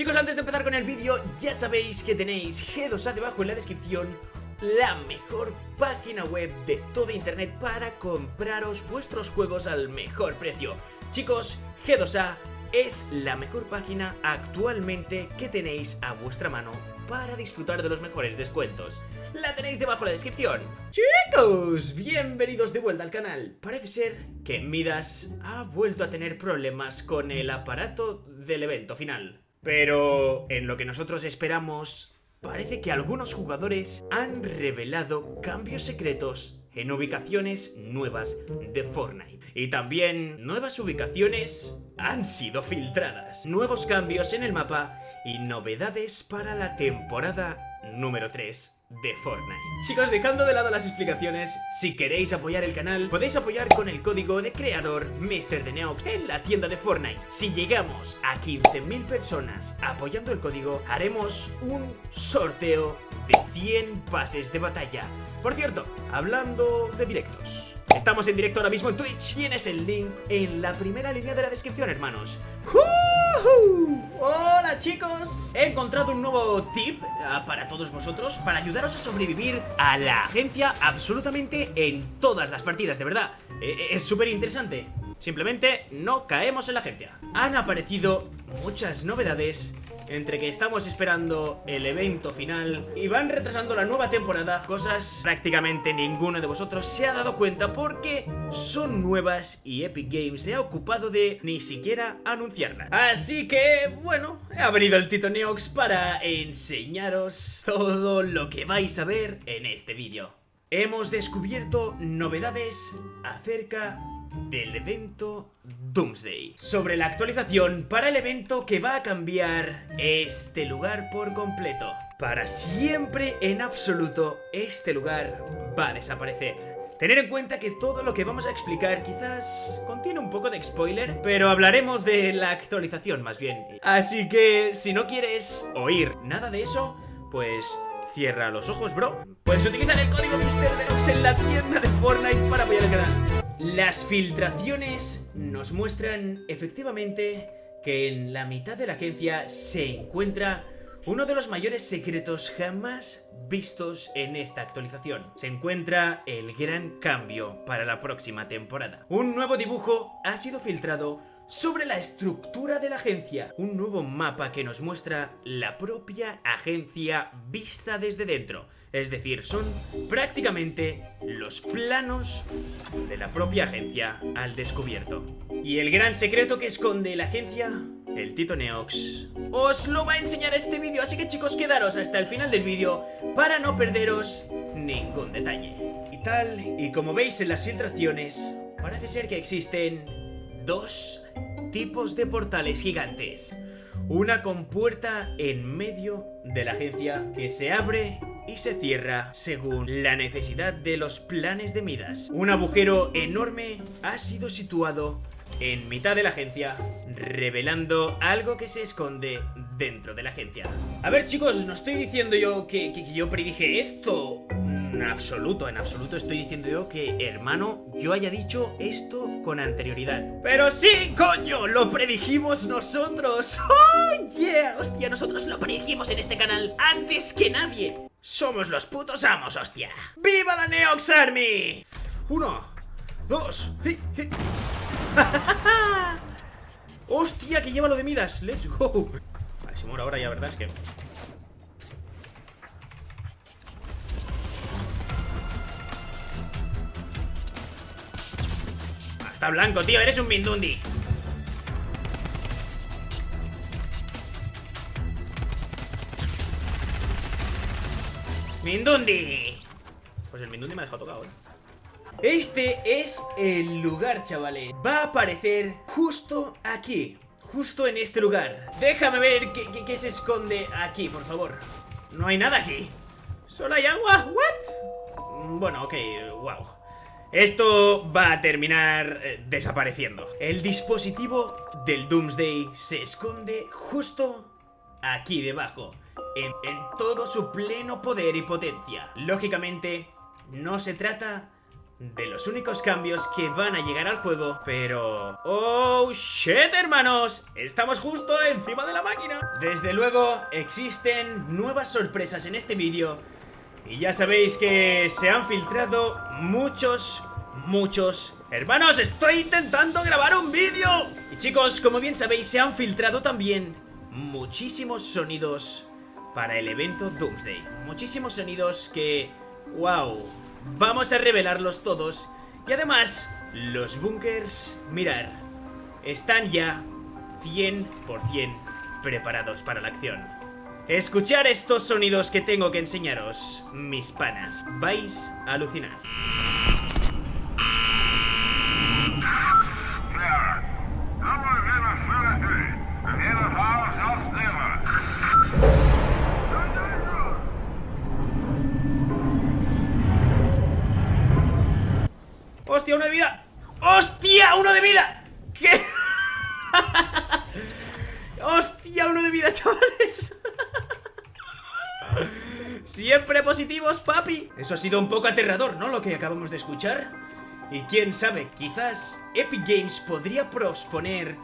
Chicos, antes de empezar con el vídeo, ya sabéis que tenéis G2A debajo en la descripción la mejor página web de todo internet para compraros vuestros juegos al mejor precio. Chicos, G2A es la mejor página actualmente que tenéis a vuestra mano para disfrutar de los mejores descuentos. La tenéis debajo en la descripción. Chicos, bienvenidos de vuelta al canal. Parece ser que Midas ha vuelto a tener problemas con el aparato del evento final. Pero en lo que nosotros esperamos Parece que algunos jugadores han revelado cambios secretos en ubicaciones nuevas de Fortnite. Y también nuevas ubicaciones han sido filtradas. Nuevos cambios en el mapa y novedades para la temporada número 3 de Fortnite. Chicos, dejando de lado las explicaciones, si queréis apoyar el canal, podéis apoyar con el código de creador MrDeneox en la tienda de Fortnite. Si llegamos a 15.000 personas apoyando el código, haremos un sorteo de 100 pases de batalla. Por cierto, hablando de directos, estamos en directo ahora mismo en Twitch, tienes el link en la primera línea de la descripción, hermanos. Hola chicos, he encontrado un nuevo tip uh, para todos vosotros para ayudaros a sobrevivir a la agencia absolutamente en todas las partidas, de verdad, e, e, es súper interesante. Simplemente no caemos en la agencia. Han aparecido muchas novedades entre que estamos esperando el evento final y van retrasando la nueva temporada, cosas prácticamente ninguno de vosotros se ha dado cuenta porque son nuevas y Epic Games se ha ocupado de ni siquiera anunciarlas. Así que, bueno, ha venido el Tito Neox para enseñaros todo lo que vais a ver en este vídeo. Hemos descubierto novedades acerca del evento Doomsday Sobre la actualización para el evento que va a cambiar este lugar por completo Para siempre en absoluto este lugar va a desaparecer Tener en cuenta que todo lo que vamos a explicar quizás contiene un poco de spoiler, pero hablaremos de la actualización más bien. Así que si no quieres oír nada de eso, pues cierra los ojos, bro. Puedes utilizar el código MrDenox en la tienda de Fortnite para apoyar el canal. Las filtraciones nos muestran efectivamente que en la mitad de la agencia se encuentra uno de los mayores secretos jamás vistos en esta actualización. Se encuentra el gran cambio para la próxima temporada. Un nuevo dibujo ha sido filtrado sobre la estructura de la agencia. Un nuevo mapa que nos muestra la propia agencia vista desde dentro. Es decir, son prácticamente los planos de la propia agencia al descubierto. Y el gran secreto que esconde la agencia, el Tito Neox, os lo va a enseñar este vídeo. Así que chicos, quedaros hasta el final del vídeo para no perderos ningún detalle. Y tal, y como veis en las filtraciones, parece ser que existen dos tipos de portales gigantes. Una compuerta en medio de la agencia que se abre y se cierra según la necesidad de los planes de Midas. Un agujero enorme ha sido situado en mitad de la agencia, revelando algo que se esconde dentro de la agencia. A ver chicos, no estoy diciendo yo que, que yo predije esto en absoluto, en absoluto estoy diciendo yo que, hermano, yo haya dicho esto con anterioridad. ¡Pero sí, coño! ¡Lo predijimos nosotros! ¡Oh, yeah! Hostia, nosotros lo predijimos en este canal antes que nadie. Somos los putos amos, hostia. ¡Viva la Neox Army! Uno, dos, ¡Hostia, que lleva lo de Midas! ¡Let's go! Vale, si muero ahora ya, ¿verdad? Es que... Está blanco, tío, eres un Mindundi ¡Mindundi! Pues el Mindundi me ha dejado tocado, ¿eh? Este es el lugar, chavales Va a aparecer justo aquí Justo en este lugar Déjame ver qué, se esconde aquí, por favor No hay nada aquí ¿Solo hay agua? ¿What? Bueno, ok, wow esto va a terminar eh, desapareciendo. El dispositivo del Doomsday se esconde justo aquí debajo, en, todo su pleno poder y potencia. Lógicamente, no se trata de los únicos cambios que van a llegar al juego, pero... ¡Oh, shit, hermanos! Estamos justo encima de la máquina. Desde luego, existen nuevas sorpresas en este vídeo y ya sabéis que se han filtrado muchos, muchos... ¡Hermanos, estoy intentando grabar un vídeo! Y chicos, como bien sabéis, se han filtrado también muchísimos sonidos para el evento Doomsday. Muchísimos sonidos que... ¡Wow! Vamos a revelarlos todos. Y además, los bunkers, mirar, están ya 100% preparados para la acción. Escuchar estos sonidos que tengo que enseñaros, mis panas. Vais a alucinar. Siempre positivos, papi Eso ha sido un poco aterrador, ¿no? Lo que acabamos de escuchar Y quién sabe, quizás Epic Games podría posponer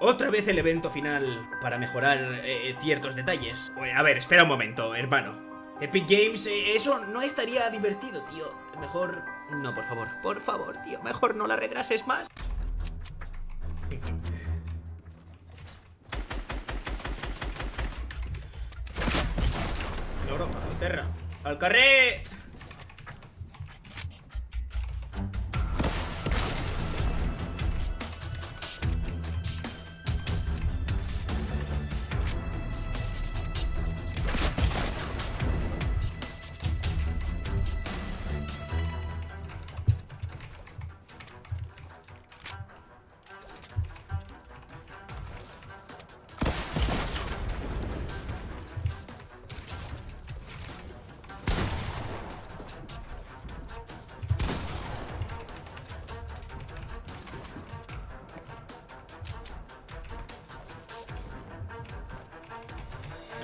otra vez el evento final para mejorar eh, ciertos detalles A ver, espera un momento, hermano Epic Games, eh, eso no estaría divertido, tío. Mejor... No, por favor. Por favor, tío. Mejor no la retrases más. Terra. ¡Al carré!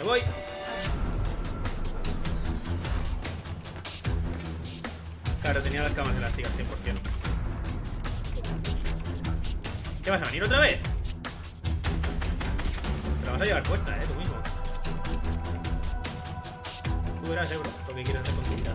Me voy. Claro, tenía las camas elásticas 100%. ¿Qué vas a venir otra vez? Te la vas a llevar puesta, eh, tú mismo. Tú verás, euro, lo que quieras hacer con tu vida.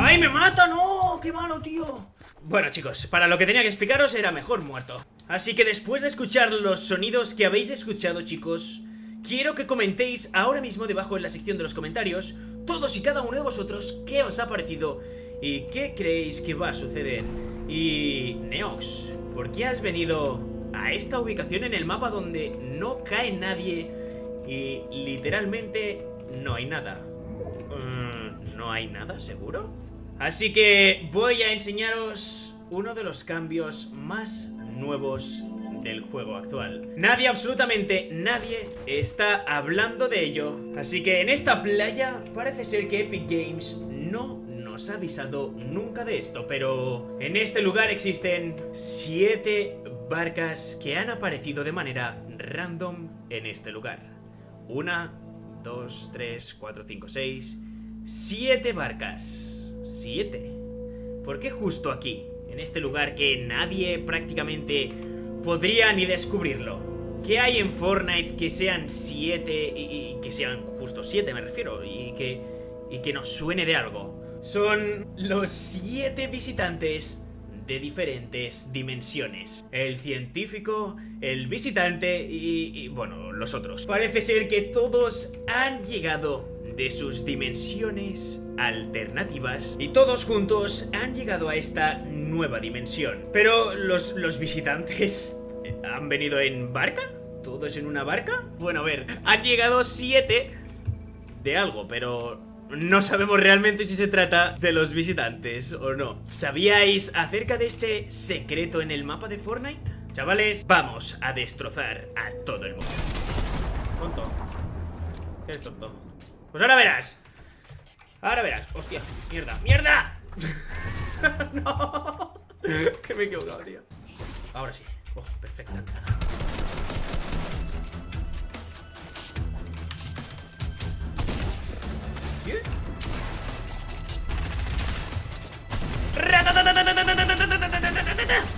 ¡Ay, me mata! ¡No! ¡Qué malo, tío! Bueno, chicos, para lo que tenía que explicaros era mejor muerto. Así que después de escuchar los sonidos que habéis escuchado, chicos, quiero que comentéis ahora mismo debajo en la sección de los comentarios todos y cada uno de vosotros qué os ha parecido y qué creéis que va a suceder. Y Neox, ¿por qué has venido a esta ubicación en el mapa donde no cae nadie y literalmente no hay nada? Mm, ¿No hay nada, seguro? Así que voy a enseñaros uno de los cambios más nuevos del juego actual. Nadie, absolutamente nadie, está hablando de ello. Así que en esta playa parece ser que Epic Games no nos ha avisado nunca de esto, pero en este lugar existen siete barcas que han aparecido de manera random en este lugar. Una, dos, tres, cuatro, cinco, seis... Siete barcas. Siete. ¿Por qué justo aquí? En este lugar que nadie prácticamente podría ni descubrirlo. ¿Qué hay en Fortnite que sean siete y, que sean justo siete me refiero y que, y que nos suene de algo? Son los siete visitantes de diferentes dimensiones. El científico, el visitante y, bueno, los otros. Parece ser que todos han llegado de sus dimensiones alternativas y todos juntos han llegado a esta nueva dimensión. Pero los, los visitantes han venido en barca? ¿Todos en una barca? Bueno, a ver, han llegado siete de algo, pero no sabemos realmente si se trata de los visitantes o no. ¿Sabíais acerca de este secreto en el mapa de Fortnite? Chavales, vamos a destrozar a todo el mundo. Tonto. ¿Qué es tonto? Pues ahora verás. Ahora verás. Hostia, mierda, mierda. no. que me he equivocado, tío. Ahora sí. Oh, perfecta entrada.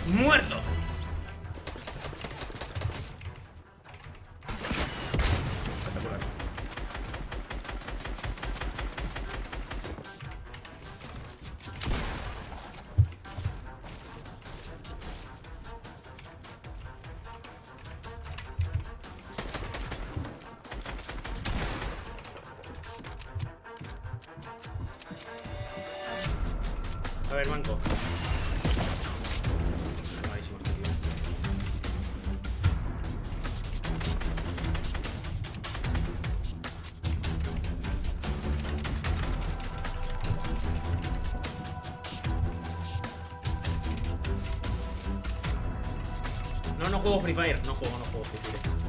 ¡Muerto! A ver, manco. Este. No, no juego Free Fire. No juego, no juego Free Fire.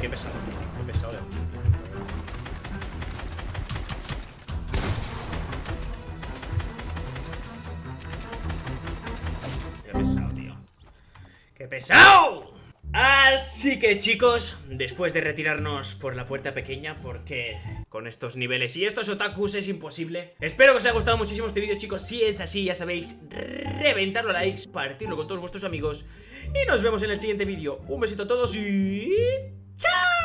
Qué pesado. Qué pesado de Qué pesado, tío. ¡Qué pesado! Así que chicos, después de retirarnos por la puerta pequeña Porque con estos niveles y estos otakus es imposible Espero que os haya gustado muchísimo este vídeo chicos Si es así, ya sabéis, reventarlo a likes Partirlo con todos vuestros amigos Y nos vemos en el siguiente vídeo Un besito a todos y... ¡Chao!